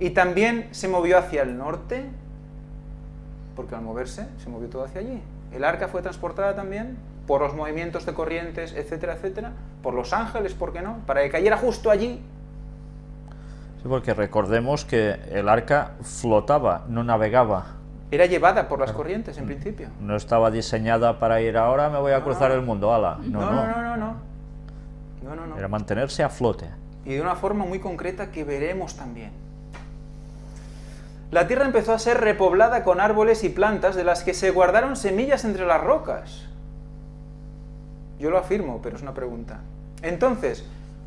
Y también se movió hacia el norte, porque al moverse se movió todo hacia allí. El arca fue transportada también por los movimientos de corrientes, etcétera, etcétera, por los ángeles, ¿por qué no? Para que cayera justo allí. Sí, porque recordemos que el arca flotaba, no navegaba. Era llevada por las corrientes, en principio. No estaba diseñada para ir ahora, me voy a cruzar el mundo, ala. No no. no, no, no, no. no, Era mantenerse a flote. Y de una forma muy concreta que veremos también. La tierra empezó a ser repoblada con árboles y plantas de las que se guardaron semillas entre las rocas. Yo lo afirmo, pero es una pregunta. Entonces,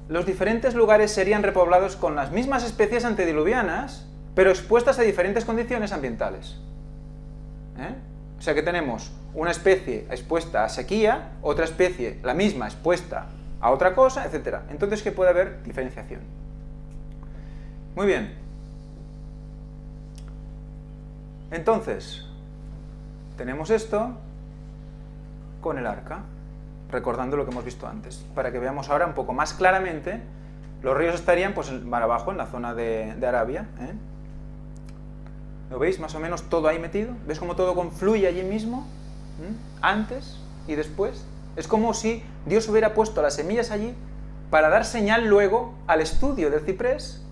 los diferentes lugares serían repoblados con las mismas especies antediluvianas, pero expuestas a diferentes condiciones ambientales. ¿Eh? O sea que tenemos una especie expuesta a sequía, otra especie, la misma, expuesta a otra cosa, etc. Entonces que puede haber diferenciación. Muy bien. Entonces, tenemos esto con el arca, recordando lo que hemos visto antes, para que veamos ahora un poco más claramente, los ríos estarían pues más abajo, en la zona de, Arabia. ¿eh? ¿Lo veis más o menos todo ahí metido? ¿Ves cómo todo confluye allí mismo? ¿Mm? Antes y después. Es como si Dios hubiera puesto las semillas allí para dar señal luego al estudio del ciprés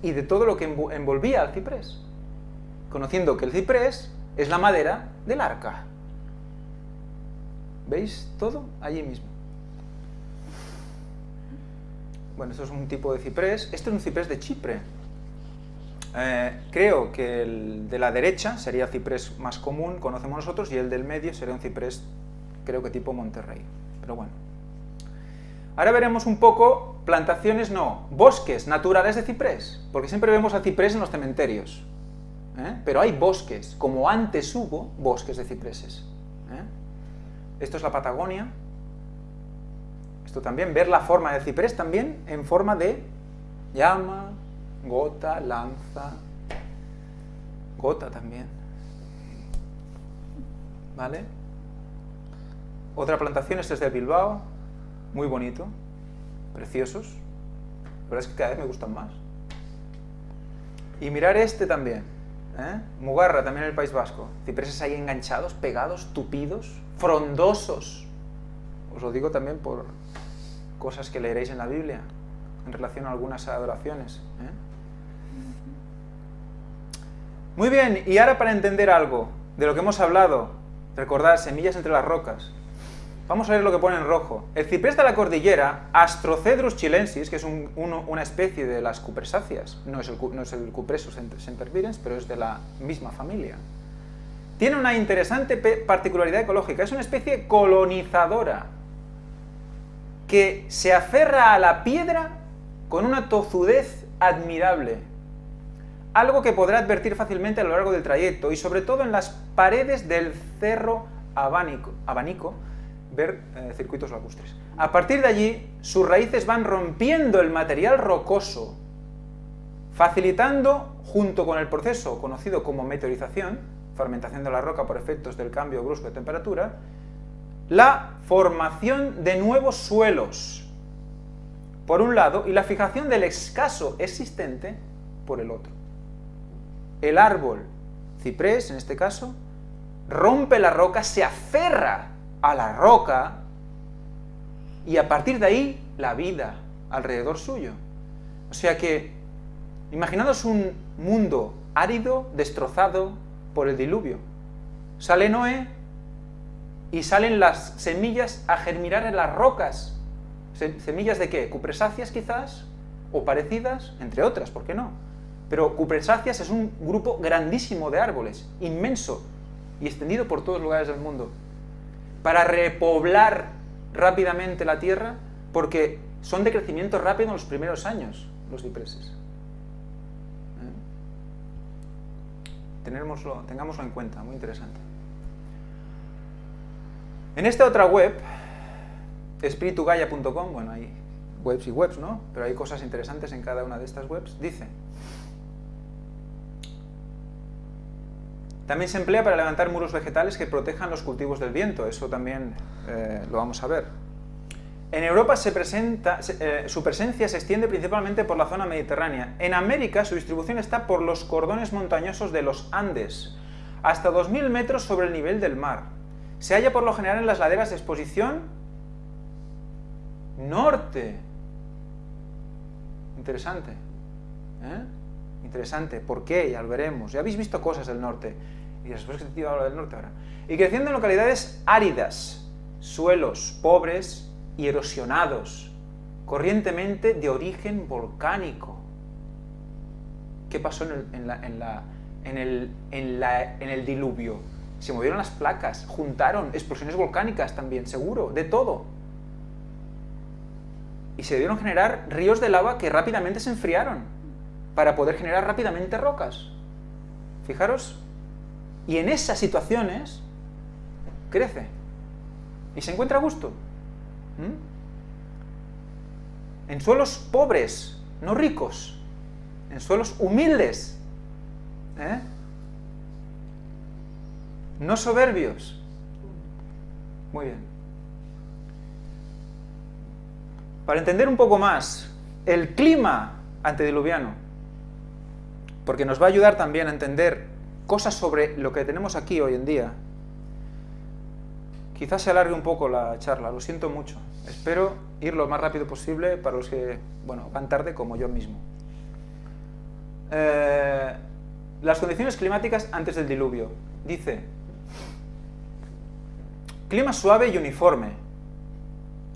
y de todo lo que envolvía al ciprés, conociendo que el ciprés es la madera del arca. ¿Veis todo allí mismo? Bueno, esto es un tipo de ciprés. Este es un ciprés de Chipre. Eh, creo que el de la derecha sería el ciprés más común, conocemos nosotros, y el del medio sería un ciprés, creo que tipo Monterrey. Pero bueno. Ahora veremos un poco plantaciones, no, bosques naturales de ciprés, porque siempre vemos a ciprés en los cementerios. ¿Eh? Pero hay bosques, como antes hubo bosques de cipreses. ¿eh? Esto es la Patagonia. Esto también, ver la forma del ciprés también en forma de llama, gota, lanza, gota también. ¿Vale? Otra plantación, este es de Bilbao, muy bonito, preciosos. La verdad es que cada vez me gustan más. Y mirar este también, ¿eh? Mugarra, también en el País Vasco. Cipreses ahí enganchados, pegados, tupidos, frondosos. Os lo digo también por cosas que leeréis en la Biblia, en relación a algunas adoraciones. ¿eh? Muy bien, y ahora para entender algo de lo que hemos hablado, recordad, semillas entre las rocas, vamos a ver lo que pone en rojo. El ciprés de la cordillera, Astrocedrus chilensis, que es una especie de las cupresáceas, no es el, no es el cupresus sempervirens, pero es de la misma familia, tiene una interesante particularidad ecológica, es una especie colonizadora, que se aferra a la piedra con una tozudez admirable, algo que podrá advertir fácilmente a lo largo del trayecto y sobre todo en las paredes del cerro abanico ver eh, circuitos lacustres. A partir de allí, sus raíces van rompiendo el material rocoso, facilitando, junto con el proceso conocido como meteorización, fermentación de la roca por efectos del cambio brusco de temperatura, la formación de nuevos suelos, por un lado, y la fijación del escaso existente por el otro el árbol ciprés, en este caso, rompe la roca, se aferra a la roca y a partir de ahí la vida alrededor suyo. O sea que, imaginaos un mundo árido, destrozado por el diluvio. Sale Noé y salen las semillas a germinar en las rocas. ¿Semillas de qué? ¿Cupresáceas quizás? ¿O parecidas? Entre otras, ¿por qué no? Pero Cupresáceas es un grupo grandísimo de árboles, inmenso y extendido por todos los lugares del mundo, para repoblar rápidamente la tierra, porque son de crecimiento rápido en los primeros años, los cipreses. ¿Eh? tengámoslo en cuenta, muy interesante. En esta otra web, espiritugaya.com, bueno, hay webs y webs, ¿no? Pero hay cosas interesantes en cada una de estas webs, dice También se emplea para levantar muros vegetales que protejan los cultivos del viento, eso también eh, lo vamos a ver. En Europa se presenta, eh, su presencia se extiende principalmente por la zona mediterránea. En América su distribución está por los cordones montañosos de los Andes, hasta 2.000 metros sobre el nivel del mar. Se halla por lo general en las laderas de exposición norte. Interesante. ¿eh? Interesante. ¿Por qué? Ya lo veremos. Ya habéis visto cosas del norte. Y después que te hablar del norte ahora. Y creciendo en localidades áridas, suelos pobres y erosionados, corrientemente de origen volcánico. ¿Qué pasó en el, en la, en el, en la, en el diluvio? Se movieron las placas, juntaron explosiones volcánicas también, seguro, de todo. Y se debieron generar ríos de lava que rápidamente se enfriaron para poder generar rápidamente rocas. Fijaros. Y en esas situaciones crece. Y se encuentra a gusto. ¿Mm? En suelos pobres, no ricos. En suelos humildes. ¿eh? No soberbios. Muy bien. Para entender un poco más el clima antediluviano, porque nos va a ayudar también a entender cosas sobre lo que tenemos aquí hoy en día, quizás se alargue un poco la charla, lo siento mucho. Espero ir lo más rápido posible para los que, bueno, van tarde como yo mismo. Eh, las condiciones climáticas antes del diluvio. Dice, clima suave y uniforme,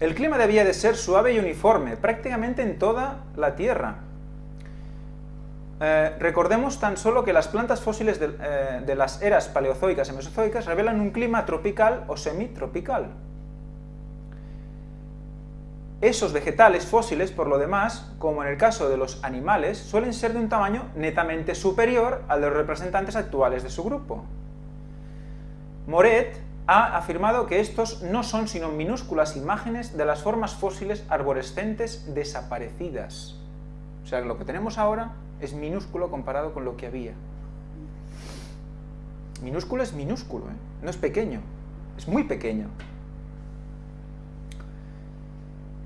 el clima debía de ser suave y uniforme, prácticamente en toda la Tierra. Eh, recordemos tan solo que las plantas fósiles de, eh, de, las eras paleozoicas y mesozoicas revelan un clima tropical o semitropical. Esos vegetales fósiles, por lo demás, como en el caso de los animales, suelen ser de un tamaño netamente superior al de los representantes actuales de su grupo. Moret ha afirmado que estos no son sino minúsculas imágenes de las formas fósiles arborescentes desaparecidas. O sea, lo que tenemos ahora es minúsculo comparado con lo que había. Minúsculo es minúsculo, ¿eh? no es pequeño, es muy pequeño.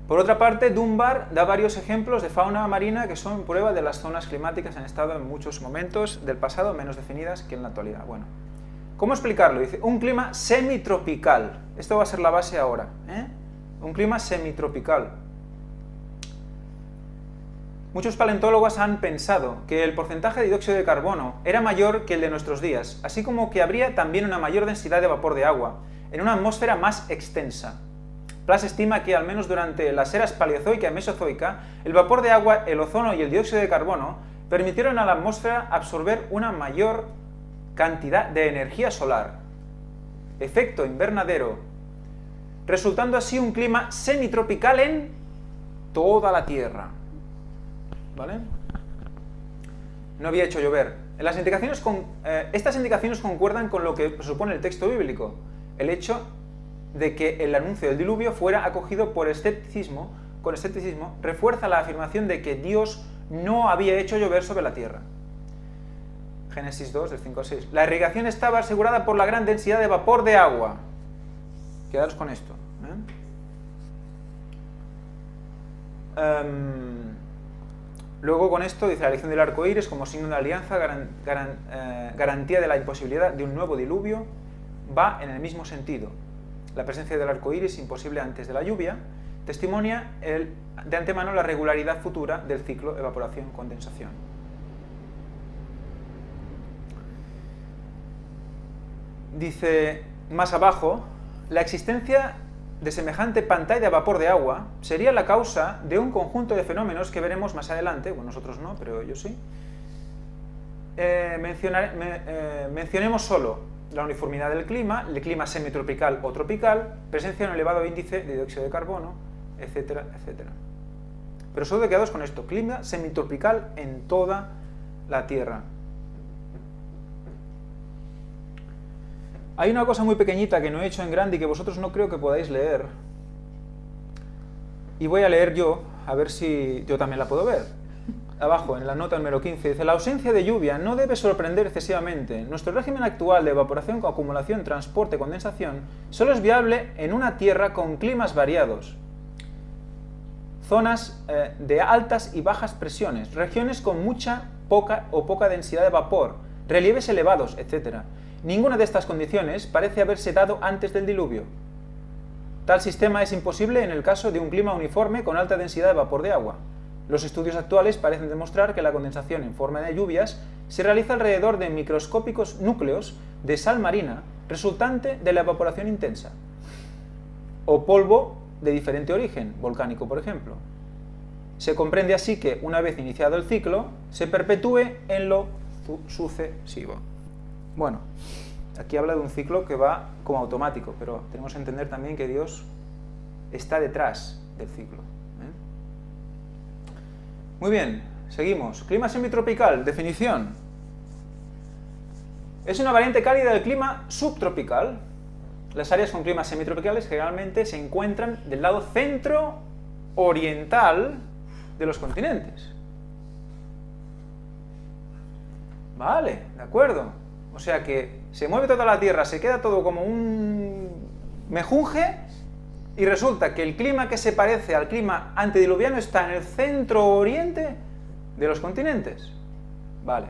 Por otra parte, Dunbar da varios ejemplos de fauna marina que son prueba de las zonas climáticas han estado en muchos momentos del pasado menos definidas que en la actualidad. Bueno, ¿Cómo explicarlo? Dice, un clima semitropical. Esto va a ser la base ahora. ¿eh? Un clima semitropical. Muchos paleontólogos han pensado que el porcentaje de dióxido de carbono era mayor que el de nuestros días, así como que habría también una mayor densidad de vapor de agua, en una atmósfera más extensa. Plas estima que, al menos durante las eras paleozoica y mesozoica, el vapor de agua, el ozono y el dióxido de carbono permitieron a la atmósfera absorber una mayor cantidad de energía solar, efecto invernadero, resultando así un clima semitropical en toda la Tierra. ¿Vale? No había hecho llover. Eh, estas indicaciones concuerdan con lo que supone el texto bíblico, el hecho de que el anuncio del diluvio fuera acogido por escepticismo, con escepticismo, refuerza la afirmación de que Dios no había hecho llover sobre la tierra. Génesis 2, del 5 al 6. La irrigación estaba asegurada por la gran densidad de vapor de agua. Quedaros con esto. ¿eh? Um, luego con esto dice la elección del arco iris como signo de alianza, eh, garantía de la imposibilidad de un nuevo diluvio, va en el mismo sentido. La presencia del arco iris, imposible antes de la lluvia, testimonia de antemano la regularidad futura del ciclo evaporación-condensación. dice más abajo, la existencia de semejante pantalla de vapor de agua sería la causa de un conjunto de fenómenos que veremos más adelante, bueno, nosotros no, pero yo sí. Eh, eh, mencionemos solo la uniformidad del clima, el clima semitropical o tropical, presencia de un elevado índice de dióxido de carbono, etcétera, etcétera. Pero solo quedados con esto, clima semitropical en toda la Tierra. Hay una cosa muy pequeñita que no he hecho en grande y que vosotros no creo que podáis leer. Y voy a leer yo, a ver si yo también la puedo ver. Abajo, en la nota número 15, dice, la ausencia de lluvia no debe sorprender excesivamente. Nuestro régimen actual de evaporación, acumulación, transporte, condensación, solo es viable en una tierra con climas variados. zonas eh, de altas y bajas presiones, regiones con mucha poca o poca densidad de vapor, relieves elevados, etc. Ninguna de estas condiciones parece haberse dado antes del diluvio. Tal sistema es imposible en el caso de un clima uniforme con alta densidad de vapor de agua. Los estudios actuales parecen demostrar que la condensación en forma de lluvias se realiza alrededor de microscópicos núcleos de sal marina resultante de la evaporación intensa, o polvo de diferente origen, volcánico por ejemplo. Se comprende así que, una vez iniciado el ciclo, se perpetúe en lo sucesivo. Bueno, aquí habla de un ciclo que va como automático, pero tenemos que entender también que Dios está detrás del ciclo. ¿eh? Muy bien, seguimos. Clima semitropical, definición. Es una variante cálida del clima subtropical. Las áreas con climas semitropicales generalmente se encuentran del lado centro-oriental de los continentes. Vale, de acuerdo. O sea que se mueve toda la Tierra, se queda todo como un mejunje y resulta que el clima que se parece al clima antediluviano está en el centro-oriente de los continentes. Vale.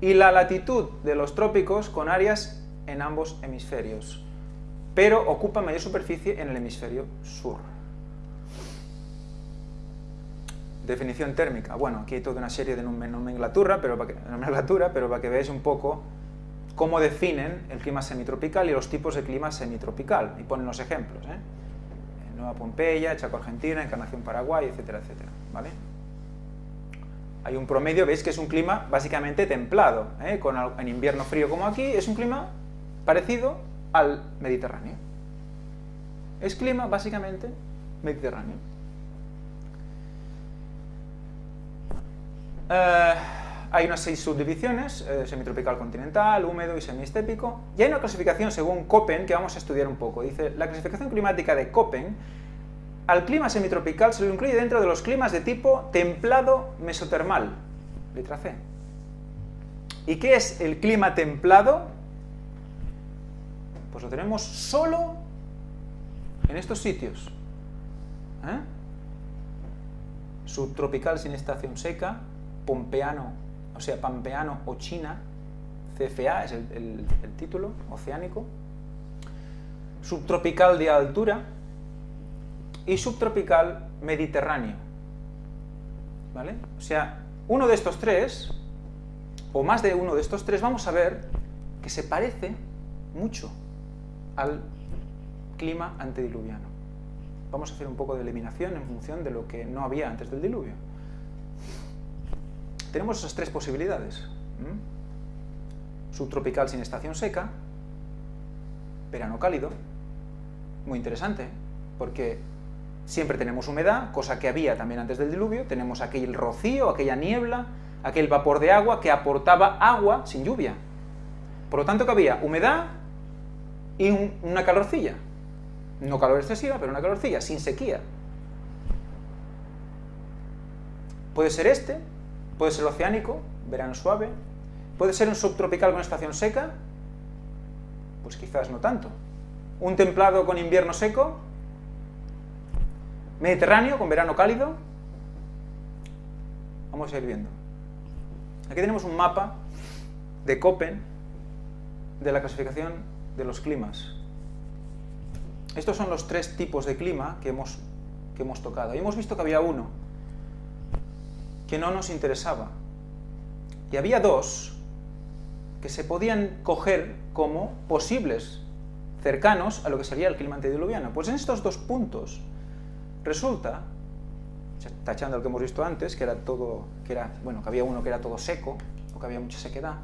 Y la latitud de los trópicos con áreas en ambos hemisferios, pero ocupa mayor superficie en el hemisferio sur. Definición térmica. Bueno, aquí hay toda una serie de nomenclatura, pero para que, nomenclatura, pero para que veáis un poco cómo definen el clima semitropical y los tipos de clima semitropical. Y ponen los ejemplos. ¿eh? Nueva Pompeya, Chaco Argentina, Encarnación Paraguay, etcétera, etcétera. ¿vale? Hay un promedio, veis que es un clima básicamente templado. ¿eh? Con, en invierno frío como aquí, es un clima parecido al Mediterráneo. Es clima básicamente mediterráneo. Eh, hay unas seis subdivisiones, eh, semitropical continental, húmedo y semiestépico, y hay una clasificación según Köppen que vamos a estudiar un poco. Dice, la clasificación climática de Köppen, al clima semitropical se lo incluye dentro de los climas de tipo templado mesotermal, letra C. ¿Y qué es el clima templado? Pues lo tenemos solo en estos sitios. ¿eh? Subtropical sin estación seca, pompeano, o sea, pampeano o China, CFA es el, título, oceánico, subtropical de altura y subtropical mediterráneo. ¿Vale? O sea, uno de estos tres, o más de uno de estos tres, vamos a ver que se parece mucho al clima antediluviano. Vamos a hacer un poco de eliminación en función de lo que no había antes del diluvio. Tenemos esas tres posibilidades. Subtropical sin estación seca, verano cálido, muy interesante, porque siempre tenemos humedad, cosa que había también antes del diluvio, tenemos aquel rocío, aquella niebla, aquel vapor de agua que aportaba agua sin lluvia. Por lo tanto que había humedad y una calorcilla. No calor excesiva, pero una calorcilla, sin sequía. Puede ser este, Puede ser oceánico, verano suave. Puede ser un subtropical con estación seca, pues quizás no tanto. Un templado con invierno seco. Mediterráneo con verano cálido. Vamos a ir viendo. Aquí tenemos un mapa de Köppen de la clasificación de los climas. Estos son los tres tipos de clima que hemos, que hemos tocado. Y hemos visto que había uno, que no nos interesaba. Y había dos que se podían coger como posibles cercanos a lo que sería el clima antediluviano. Pues en estos dos puntos resulta, tachando lo que hemos visto antes, que era todo, que era, bueno, que había uno que era todo seco, o que había mucha sequedad,